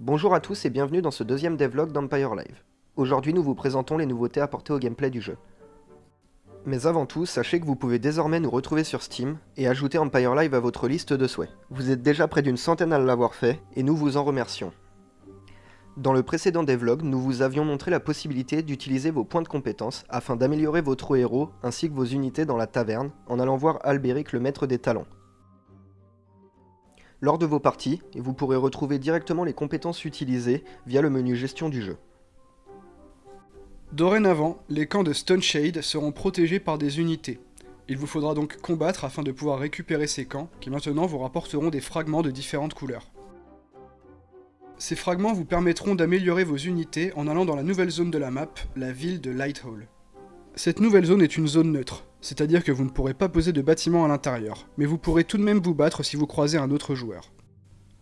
Bonjour à tous et bienvenue dans ce deuxième devlog d'Empire Live. Aujourd'hui nous vous présentons les nouveautés apportées au gameplay du jeu. Mais avant tout, sachez que vous pouvez désormais nous retrouver sur Steam et ajouter Empire Live à votre liste de souhaits. Vous êtes déjà près d'une centaine à l'avoir fait, et nous vous en remercions. Dans le précédent devlog, nous vous avions montré la possibilité d'utiliser vos points de compétence afin d'améliorer votre héros ainsi que vos unités dans la taverne en allant voir Albéric le maître des talents. Lors de vos parties, vous pourrez retrouver directement les compétences utilisées via le menu gestion du jeu. Dorénavant, les camps de Stone Shade seront protégés par des unités. Il vous faudra donc combattre afin de pouvoir récupérer ces camps, qui maintenant vous rapporteront des fragments de différentes couleurs. Ces fragments vous permettront d'améliorer vos unités en allant dans la nouvelle zone de la map, la ville de Lighthall. Cette nouvelle zone est une zone neutre, c'est-à-dire que vous ne pourrez pas poser de bâtiments à l'intérieur, mais vous pourrez tout de même vous battre si vous croisez un autre joueur.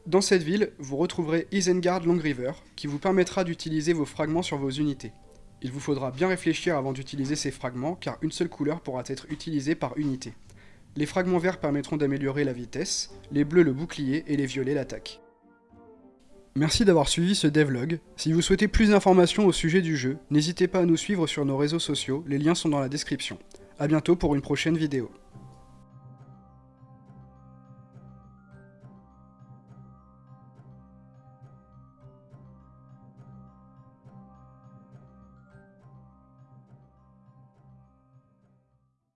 Dans cette ville, vous retrouverez Isengard Long River, qui vous permettra d'utiliser vos fragments sur vos unités. Il vous faudra bien réfléchir avant d'utiliser ces fragments, car une seule couleur pourra être utilisée par unité. Les fragments verts permettront d'améliorer la vitesse, les bleus le bouclier et les violets l'attaque. Merci d'avoir suivi ce devlog. Si vous souhaitez plus d'informations au sujet du jeu, n'hésitez pas à nous suivre sur nos réseaux sociaux, les liens sont dans la description. A bientôt pour une prochaine vidéo.